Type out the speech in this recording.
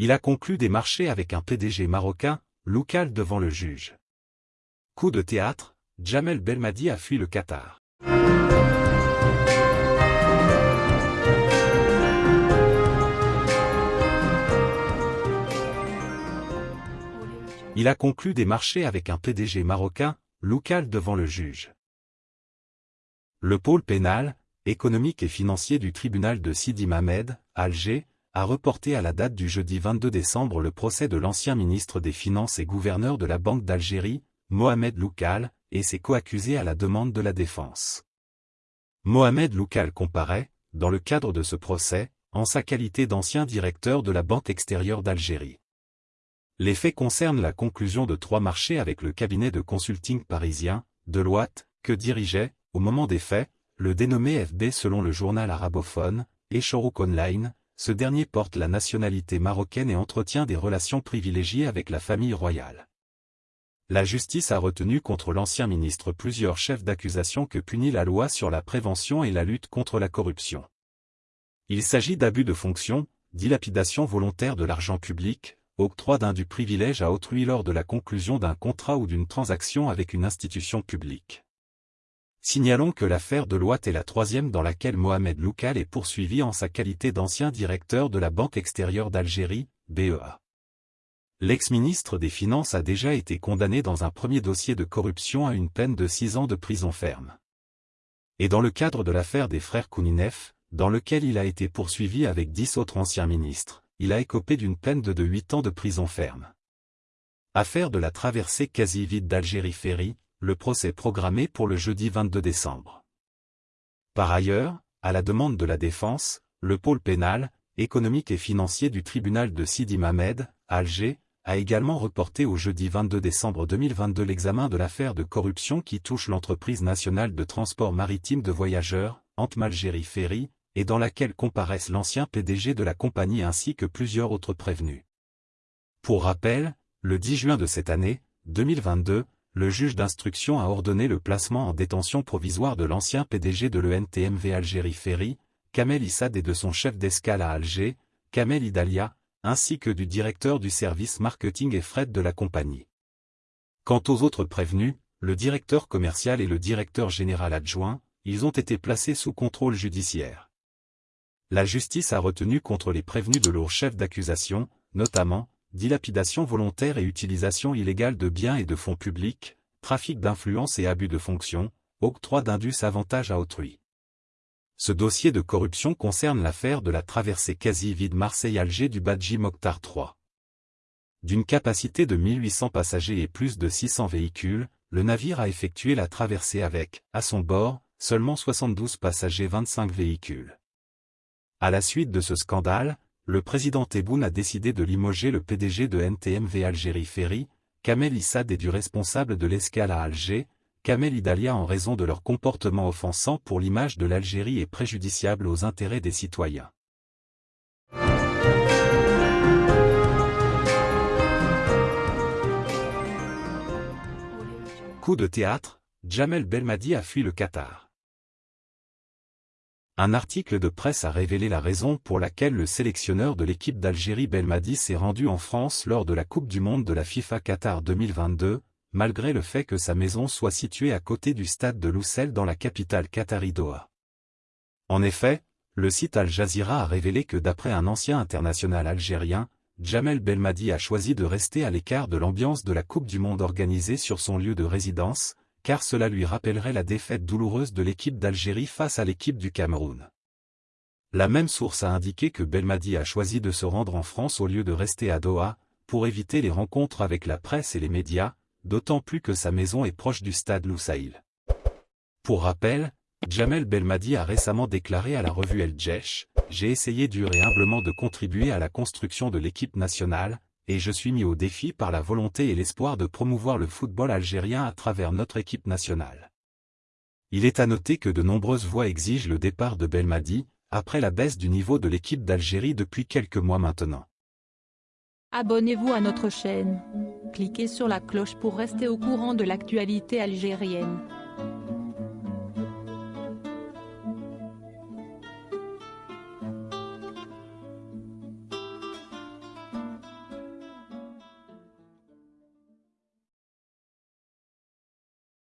Il a conclu des marchés avec un PDG marocain, local devant le juge. Coup de théâtre, Jamel Belmadi a fui le Qatar. Il a conclu des marchés avec un PDG marocain, local devant le juge. Le pôle pénal, économique et financier du tribunal de Sidi Mamed, Alger, a reporté à la date du jeudi 22 décembre le procès de l'ancien ministre des Finances et gouverneur de la Banque d'Algérie, Mohamed Loukal, et ses coaccusés à la demande de la défense. Mohamed Loukal comparaît, dans le cadre de ce procès, en sa qualité d'ancien directeur de la Banque extérieure d'Algérie. Les faits concernent la conclusion de trois marchés avec le cabinet de consulting parisien, Deloitte, que dirigeait, au moment des faits, le dénommé FB selon le journal arabophone, et Online, ce dernier porte la nationalité marocaine et entretient des relations privilégiées avec la famille royale. La justice a retenu contre l'ancien ministre plusieurs chefs d'accusation que punit la loi sur la prévention et la lutte contre la corruption. Il s'agit d'abus de fonction, dilapidation volontaire de l'argent public, octroi d'un du privilège à autrui lors de la conclusion d'un contrat ou d'une transaction avec une institution publique. Signalons que l'affaire de Loite est la troisième dans laquelle Mohamed Loukal est poursuivi en sa qualité d'ancien directeur de la Banque extérieure d'Algérie, BEA. L'ex-ministre des Finances a déjà été condamné dans un premier dossier de corruption à une peine de six ans de prison ferme. Et dans le cadre de l'affaire des frères Kouninef, dans lequel il a été poursuivi avec dix autres anciens ministres, il a écopé d'une peine de huit ans de prison ferme. Affaire de la traversée quasi vide d'Algérie Ferry, le procès programmé pour le jeudi 22 décembre. Par ailleurs, à la demande de la défense, le pôle pénal, économique et financier du tribunal de Sidi Mamed, Alger, a également reporté au jeudi 22 décembre 2022 l'examen de l'affaire de corruption qui touche l'entreprise nationale de transport maritime de voyageurs, Antmalgérie Ferry, et dans laquelle comparaissent l'ancien PDG de la compagnie ainsi que plusieurs autres prévenus. Pour rappel, le 10 juin de cette année, 2022, le juge d'instruction a ordonné le placement en détention provisoire de l'ancien PDG de l'ENTMV Algérie Ferry, Kamel Issad et de son chef d'escale à Alger, Kamel Idalia, ainsi que du directeur du service marketing et fret de la compagnie. Quant aux autres prévenus, le directeur commercial et le directeur général adjoint, ils ont été placés sous contrôle judiciaire. La justice a retenu contre les prévenus de lourds chefs d'accusation, notamment, dilapidation volontaire et utilisation illégale de biens et de fonds publics, trafic d'influence et abus de fonction, octroi d'indus avantage à autrui. Ce dossier de corruption concerne l'affaire de la traversée quasi-vide Marseille-Alger du Badji Mokhtar III. D'une capacité de 1800 passagers et plus de 600 véhicules, le navire a effectué la traversée avec, à son bord, seulement 72 passagers 25 véhicules. À la suite de ce scandale, le président Tebboune a décidé de limoger le PDG de NTMV Algérie Ferry, Kamel Issad et du responsable de l'escale à Alger, Kamel Idalia en raison de leur comportement offensant pour l'image de l'Algérie et préjudiciable aux intérêts des citoyens. Coup de théâtre, Jamel Belmadi a fui le Qatar. Un article de presse a révélé la raison pour laquelle le sélectionneur de l'équipe d'Algérie Belmadi s'est rendu en France lors de la Coupe du Monde de la FIFA Qatar 2022, malgré le fait que sa maison soit située à côté du stade de Loussel dans la capitale qatari Doha. En effet, le site Al Jazeera a révélé que d'après un ancien international algérien, Jamel Belmadi a choisi de rester à l'écart de l'ambiance de la Coupe du Monde organisée sur son lieu de résidence, car cela lui rappellerait la défaite douloureuse de l'équipe d'Algérie face à l'équipe du Cameroun. La même source a indiqué que Belmadi a choisi de se rendre en France au lieu de rester à Doha, pour éviter les rencontres avec la presse et les médias, d'autant plus que sa maison est proche du stade Loussaïl. Pour rappel, Jamel Belmadi a récemment déclaré à la revue El Djesh, « J'ai essayé dur et humblement de contribuer à la construction de l'équipe nationale, et je suis mis au défi par la volonté et l'espoir de promouvoir le football algérien à travers notre équipe nationale. Il est à noter que de nombreuses voix exigent le départ de Belmadi, après la baisse du niveau de l'équipe d'Algérie depuis quelques mois maintenant. Abonnez-vous à notre chaîne. Cliquez sur la cloche pour rester au courant de l'actualité algérienne.